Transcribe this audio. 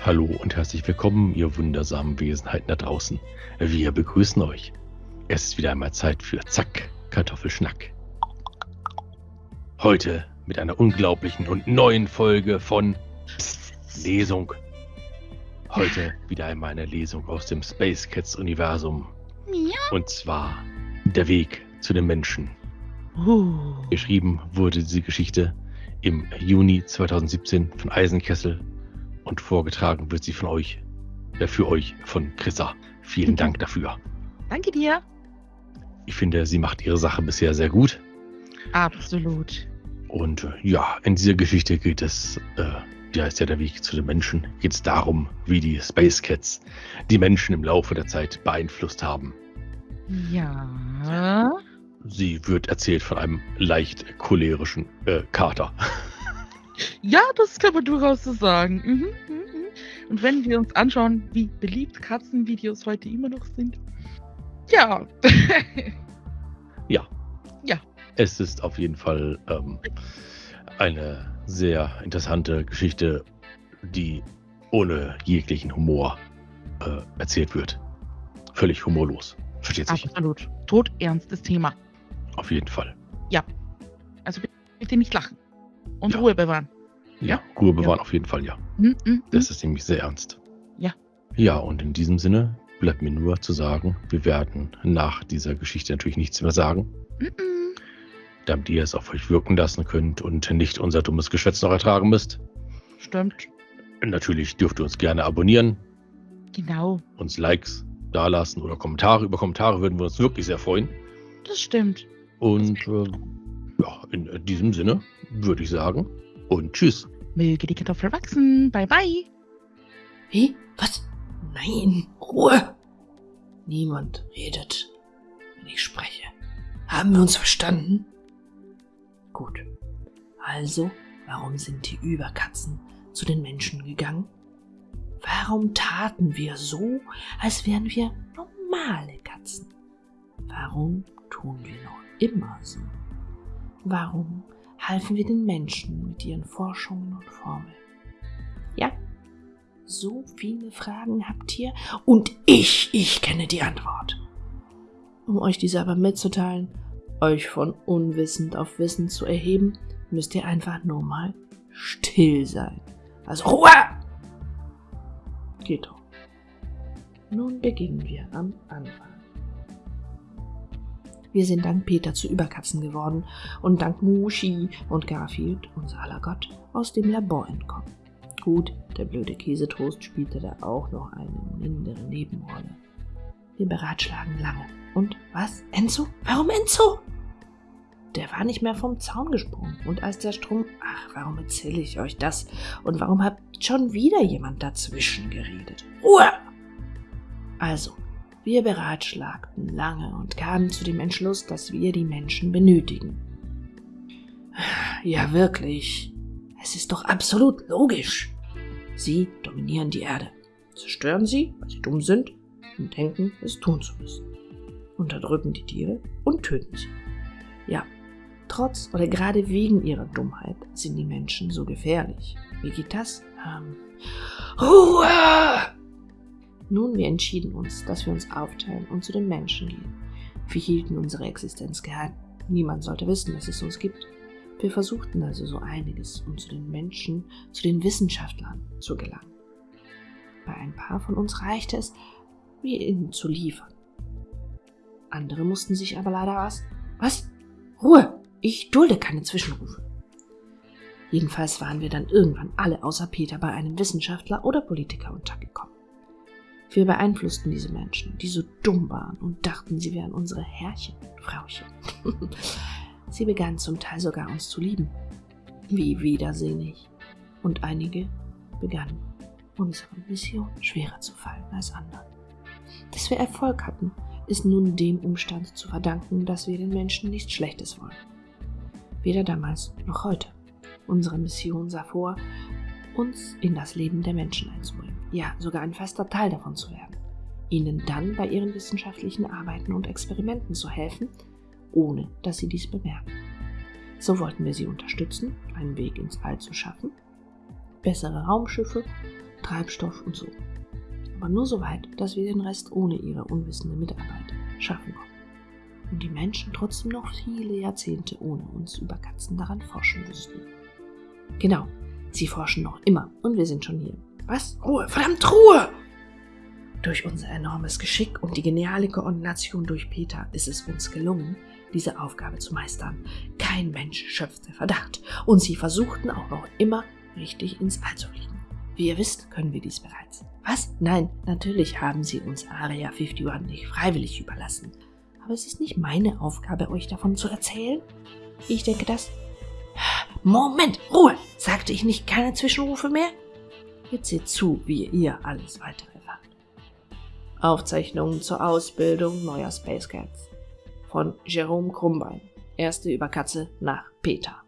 Hallo und herzlich willkommen, ihr wundersamen Wesenheiten da draußen. Wir begrüßen euch. Es ist wieder einmal Zeit für Zack, Kartoffelschnack. Heute mit einer unglaublichen und neuen Folge von Psst, Lesung. Heute wieder einmal eine Lesung aus dem Space Cats Universum. Und zwar Der Weg zu den Menschen. Geschrieben wurde diese Geschichte im Juni 2017 von Eisenkessel und vorgetragen wird sie von euch, äh, für euch von Chrissa. Vielen. Dank dafür. Danke dir. Ich finde, sie macht ihre Sache bisher sehr gut. Absolut. Und äh, ja, in dieser Geschichte geht es, äh, die heißt ja der Weg zu den Menschen, geht es darum, wie die Space Cats die Menschen im Laufe der Zeit beeinflusst haben. Ja. Sie wird erzählt von einem leicht cholerischen äh, Kater. Ja, das kann man durchaus so sagen. Mhm, mhm, mhm. Und wenn wir uns anschauen, wie beliebt Katzenvideos heute immer noch sind. Ja. Es ist auf jeden Fall ähm, eine sehr interessante Geschichte, die ohne jeglichen Humor äh, erzählt wird. Völlig humorlos. Versteht sich. Absolut. Todernstes Thema. Auf jeden Fall. Also bitte nicht lachen. Und Ja. Ruhe bewahren. Ja, Ja? Ruhe bewahren auf jeden Fall, ja. Mhm, mhm, Das ist nämlich sehr ernst. Ja. Ja, und in diesem Sinne bleibt mir nur zu sagen, wir werden nach dieser Geschichte natürlich nichts mehr sagen, mhm, mhm. damit ihr es auf euch wirken lassen könnt und nicht unser dummes Geschwätz noch ertragen müsst. Stimmt. Natürlich dürft ihr uns gerne abonnieren, Genau. uns Likes dalassen oder Kommentare. Über Kommentare würden wir uns wirklich sehr freuen. Das stimmt. Und äh, ja, in diesem Sinne würde ich sagen und tschüss. Möge die Kartoffel wachsen. Bye bye. Wie? Was? Nein, Ruhe! Niemand redet, wenn ich spreche. Haben wir uns verstanden? Gut. Also, warum sind die Überkatzen zu den Menschen gegangen? Warum taten wir so, als wären wir normale Katzen? Warum tun wir noch immer so? Warum halfen wir den Menschen mit ihren Forschungen und Formeln? Ja, so viele Fragen habt ihr und ich, ich kenne die Antwort. Um euch diese aber mitzuteilen, euch von unwissend auf Wissen zu erheben, müsst ihr einfach nur mal still sein. Also Ruhe! Geht doch. Nun beginnen wir am Anfang. Wir sind dank Peter zu Überkatzen geworden und dank Mushi und Garfield, unser aller Gott, aus dem Labor entkommen. Gut, der blöde Käsetoast spielte da auch noch eine mindere Nebenrolle. Wir beratschlagen lange. Und was? Enzo? Warum Enzo? Der war nicht mehr vom Zaun gesprungen. Und als der Strom. Ach, warum erzähle ich euch das? Und warum hat schon wieder jemand dazwischen geredet? Ruhe! Also, wir beratschlagten lange und kamen zu dem Entschluss, dass wir die Menschen benötigen. Ja, wirklich. Es ist doch absolut logisch. Sie dominieren die Erde, zerstören sie, weil sie dumm sind und denken, es tun zu müssen. Unterdrücken die Tiere und töten sie. Ja, trotz oder gerade wegen ihrer Dummheit sind die Menschen so gefährlich. Wie geht das? Ähm, Ruhe! Nun, wir entschieden uns, dass wir uns aufteilen und zu den Menschen gehen. Wir hielten unsere Existenz geheim. Niemand sollte wissen, dass es uns gibt. Wir versuchten also so einiges, um zu den Menschen, zu den Wissenschaftlern zu gelangen. Bei ein paar von uns reichte es, mir ihnen zu liefern. Andere mussten sich aber leider was. Was? Ruhe! Ich dulde keine Zwischenrufe. Jedenfalls waren wir dann irgendwann alle außer Peter bei einem Wissenschaftler oder Politiker untergekommen. Wir beeinflussten diese Menschen, die so dumm waren und dachten, sie wären unsere Herrchen und Frauchen. sie begannen zum Teil sogar uns zu lieben. Wie widersinnig. Und einige begannen, unsere Mission schwerer zu fallen als anderen. Dass wir Erfolg hatten, ist nun dem Umstand zu verdanken, dass wir den Menschen nichts Schlechtes wollen. Weder damals noch heute. Unsere Mission sah vor, uns in das Leben der Menschen einzubringen, ja sogar ein fester Teil davon zu werden, ihnen dann bei ihren wissenschaftlichen Arbeiten und Experimenten zu helfen, ohne dass sie dies bemerken. So wollten wir sie unterstützen, einen Weg ins All zu schaffen, bessere Raumschiffe, Treibstoff und so. Aber nur so weit, dass wir den Rest ohne ihre unwissende Mitarbeit schaffen konnten. Und die Menschen trotzdem noch viele Jahrzehnte ohne uns über Katzen daran forschen müssten. Genau, sie forschen noch immer und wir sind schon hier. Was? Ruhe, verdammt Ruhe! Durch unser enormes Geschick und die geniale Koordination durch Peter ist es uns gelungen, diese Aufgabe zu meistern. Kein Mensch schöpfte Verdacht und sie versuchten auch noch immer richtig ins All zu fliegen. Wie ihr wisst, können wir dies bereits. Was? Nein, natürlich haben sie uns Area 51 nicht freiwillig überlassen. Aber es ist nicht meine Aufgabe, euch davon zu erzählen. Ich denke, dass... Moment, Ruhe! Sagte ich nicht keine Zwischenrufe mehr? Jetzt seht zu, wie ihr alles weitere erfahrt. Aufzeichnungen zur Ausbildung neuer Space Cats von Jerome Krumbein. Erste Überkatze nach Peter.